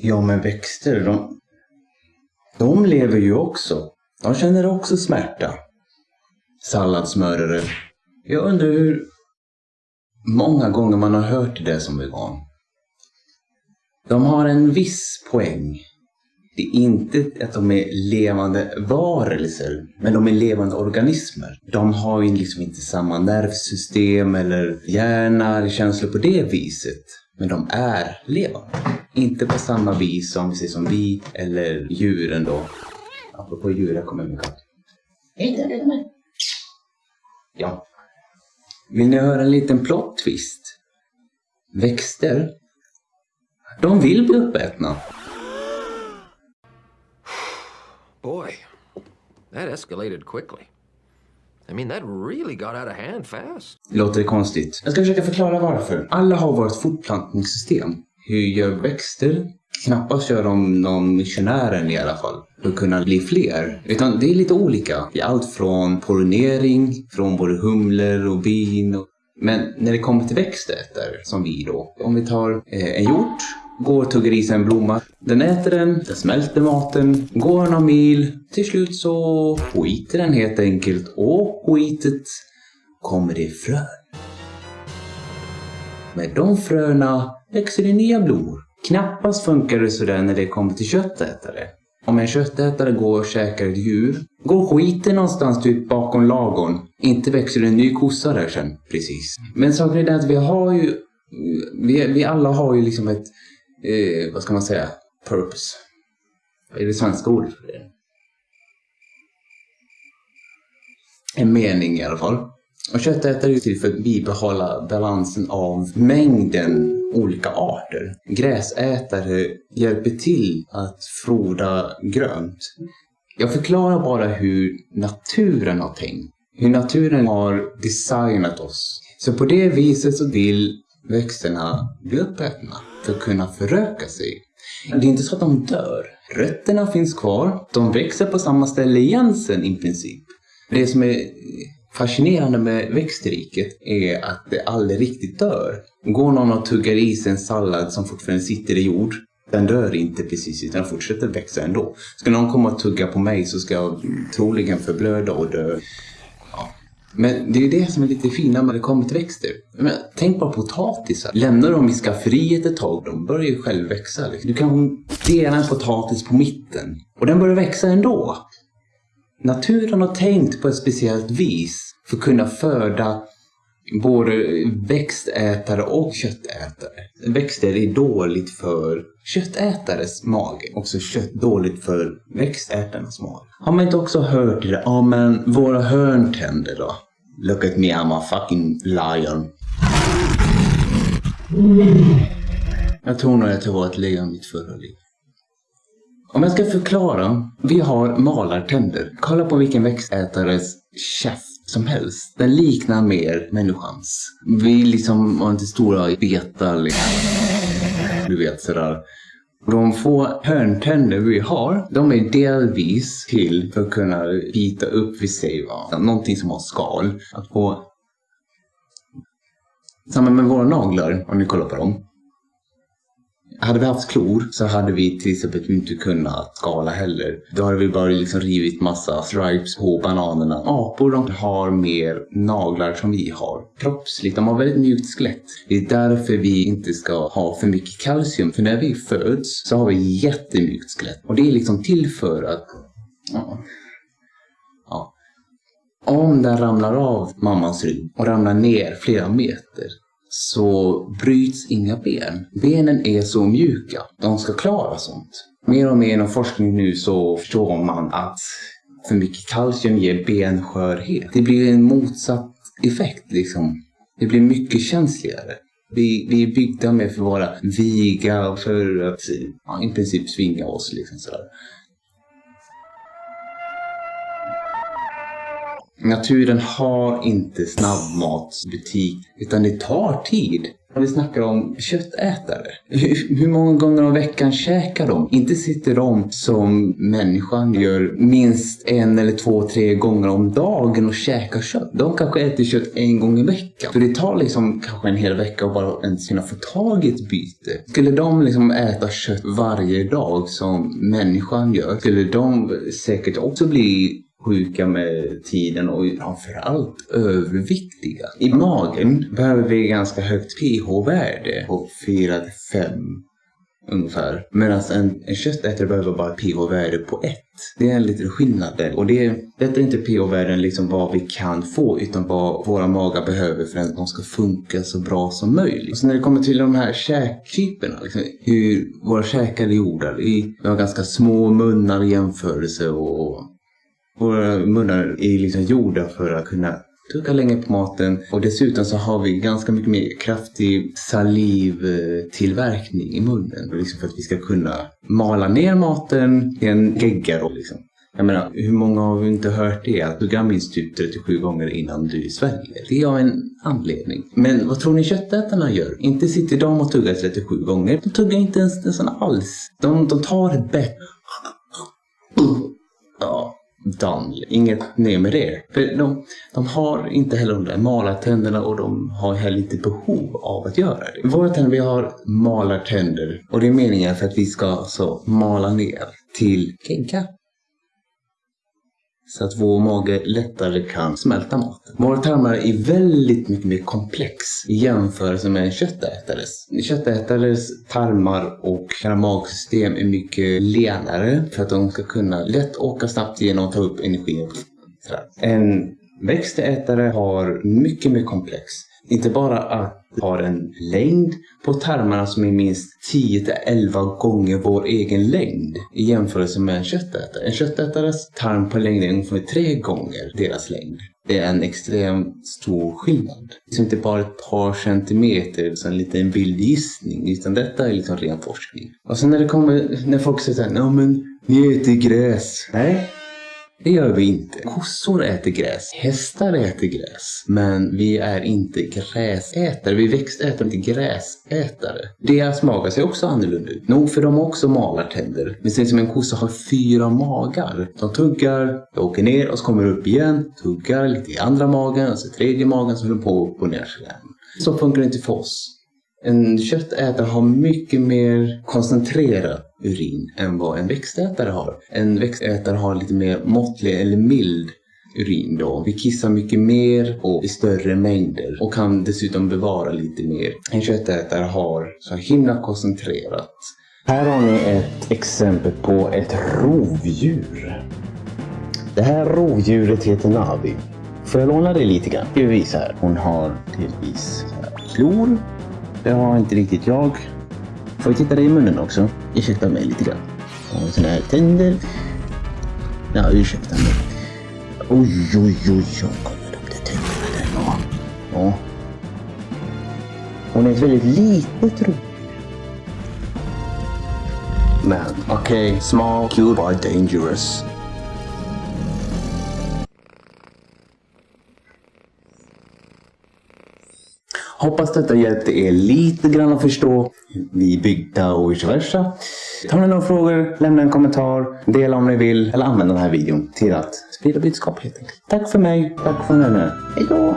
Ja, men växter, de, de lever ju också. De känner också smärta. Salladsmörare. Jag undrar hur många gånger man har hört det som vegan. De har en viss poäng. Det är inte att de är levande varelser, men de är levande organismer. De har ju liksom inte samma nervsystem eller hjärna eller känslor på det viset. Men de är levande. Inte på samma vis som, som vi eller djuren då. Apropå djur, jag kommer där, är med. Ja. Vill ni höra en liten plot twist? Växter, de vill bli uppätna. Boy, that escalated quickly. I mean, that really got out of hand fast. Låter det konstigt? Jag ska försöka förklara varför. Alla har vårt fortplantningssystem. Hur gör växter? Knappast gör de någon missionären i alla fall. För att kunna bli fler. Utan det är lite olika. Det är allt från pollinering, från både humlor och bin. Och... Men när det kommer till växtätare, som vi då. Om vi tar eh, en hjort Går och tuggar i sig en blomma. Den äter den, den smälter maten, går några mil. Till slut så skiter den helt enkelt och skitet kommer i frön. Med de fröna växer det nya blommor. Knappast funkar det sådär när det kommer till köttätare. Om en köttätare går och käkar ett djur, går skiten någonstans typ bakom lagon. Inte växer det en ny kossa där sen, precis. Men saken är den att vi har ju, vi, vi alla har ju liksom ett eh, vad ska man säga, purpose. Är det svenska ordet för det? En mening i alla fall. Och köttätare är till för att bibehålla balansen av mängden olika arter. Gräsätare hjälper till att froda grönt. Jag förklarar bara hur naturen har tänkt. Hur naturen har designat oss. Så på det viset så vill växterna blir uppätna för att kunna föröka sig. Det är inte så att de dör. Rötterna finns kvar. De växer på samma ställe igen sen i princip. Det som är fascinerande med växtriket är att det aldrig riktigt dör. Går någon och tuggar i sig en sallad som fortfarande sitter i jord, den dör inte precis utan fortsätter växa ändå. Ska någon komma och tugga på mig så ska jag troligen förblöda och dö. Men det är ju det som är lite fina när det kommer till växter. Men, tänk bara potatisar. Lämnar dem i skafferiet ett tag, de börjar ju själv växa. Liksom. Du kan dela en potatis på mitten och den börjar växa ändå. Naturen har tänkt på ett speciellt vis för att kunna föda både växtätare och köttätare. Växter är dåligt för köttätares mage. Också kött dåligt för växtätarnas mage. Har man inte också hört det? Ja men våra hörntänder då? Look at me, I'm a fucking lion. Jag tror nog att jag var ett lejon i mitt förra liv. Om jag ska förklara. Vi har malartänder. Kolla på vilken växtätares käft som helst. Den liknar mer människans. Vi liksom har inte stora betar liksom. Du vet sådär. De få hörntänder vi har, de är delvis till för att kunna bita upp, vi säger va, någonting som har skal. Att få... Samma med våra naglar, om ni kollar på dem. Hade vi haft klor så hade vi till exempel inte kunnat skala heller. Då hade vi bara liksom rivit massa stripes på bananerna. Apor de har mer naglar som vi har. Kroppsligt, de har väldigt mjukt skelett. Det är därför vi inte ska ha för mycket kalcium. För när vi föds så har vi jättemjukt skelett. Och det är liksom till för att... Ja. ja. Om den ramlar av mammans rygg och ramlar ner flera meter så bryts inga ben. Benen är så mjuka. De ska klara sånt. Mer och mer inom forskning nu så förstår man att för mycket kalcium ger benskörhet. Det blir en motsatt effekt liksom. Det blir mycket känsligare. Vi, vi är byggda med för att vara viga och för att ja, i princip svinga oss liksom sådär. Naturen har inte snabbmatsbutik, utan det tar tid. Vi snackar om köttätare. Hur, hur många gånger om veckan käkar de? Inte sitter de som människan gör minst en eller två, tre gånger om dagen och käkar kött. De kanske äter kött en gång i veckan. Så det tar liksom kanske en hel vecka att bara ens kunna få tag i ett byte. Skulle de liksom äta kött varje dag som människan gör, skulle de säkert också bli sjuka med tiden och framförallt överviktiga. I magen behöver vi ganska högt pH-värde på 4 5 ungefär. Medan en, en köttätare behöver bara pH-värde på 1. Det är en liten skillnad där. Och det, detta är inte pH-värden liksom vad vi kan få utan vad våra magar behöver för att de ska funka så bra som möjligt. Och så när det kommer till de här käktyperna, liksom, hur våra käkar är gjorda. Vi har ganska små munnar i jämförelse och våra eh, munnar är liksom gjorda för att kunna tugga länge på maten och dessutom så har vi ganska mycket mer kraftig salivtillverkning i munnen. Liksom för att vi ska kunna mala ner maten i en gegga då liksom. Jag menar, hur många har vi inte hört det? Att tugga minst typ 37 gånger innan du sväljer. Det är av en anledning. Men vad tror ni köttätarna gör? Inte sitter de och tuggar 37 gånger. De tuggar inte ens nästan alls. De, de tar ett bett. Ja, done. Inget mer med det. För de, de har inte heller de där malartänderna och de har heller inte behov av att göra det. Våra tänder, vi har malartänder och det är meningen för att vi ska alltså mala ner till gegga så att vår mage lättare kan smälta maten. Våra tarmar är väldigt mycket mer komplex i jämförelse med en köttätares. Köttätares tarmar och magsystem är mycket lenare för att de ska kunna lätt åka snabbt igenom och ta upp energi. En växtätare har mycket mer komplex. Inte bara att har en längd på tarmarna som är minst 10-11 gånger vår egen längd i jämförelse med en köttätare. En köttätares tarm på längd är ungefär tre gånger deras längd. Det är en extremt stor skillnad. Det är liksom inte bara ett par centimeter, så en liten vild gissning, utan detta är liksom ren forskning. Och sen när det kommer, när folk säger såhär, ja men ni äter gräs. Nej, det gör vi inte. Kossor äter gräs. Hästar äter gräs. Men vi är inte gräsätare. Vi växtätare, inte gräsätare. Deras magar ser också annorlunda ut. Nog för de har också malartänder. Men sen som en kossa har fyra magar. De tuggar, de åker ner och så kommer upp igen. Tuggar lite i andra magen och så tredje magen så håller på och ner igen. Så funkar det inte för oss. En köttätare har mycket mer koncentrerad urin än vad en växtätare har. En växtätare har lite mer måttlig eller mild urin då. Vi kissar mycket mer och i större mängder och kan dessutom bevara lite mer. En köttätare har så himla koncentrerat. Här har ni ett exempel på ett rovdjur. Det här rovdjuret heter Navi. Får jag låna dig lite grann? Ska vi visa här. Hon har delvis klor det har inte riktigt jag. Får vi titta dig i munnen också? Ursäkta mig lite grann. Och såna här tänder. Ja, ursäkta mig. Oj, oj, oj, oj. Kolla de där tänderna där. Ja. ja. Hon är ett väldigt litet rovdjur. Men okej, okay, small, cute, but dangerous. Hoppas detta hjälpte er lite grann att förstå hur vi byggda och vice versa. Har ni några frågor, lämna en kommentar, dela om ni vill eller använda den här videon till att sprida budskap helt enkelt. Tack för mig, tack för nu. Hejdå!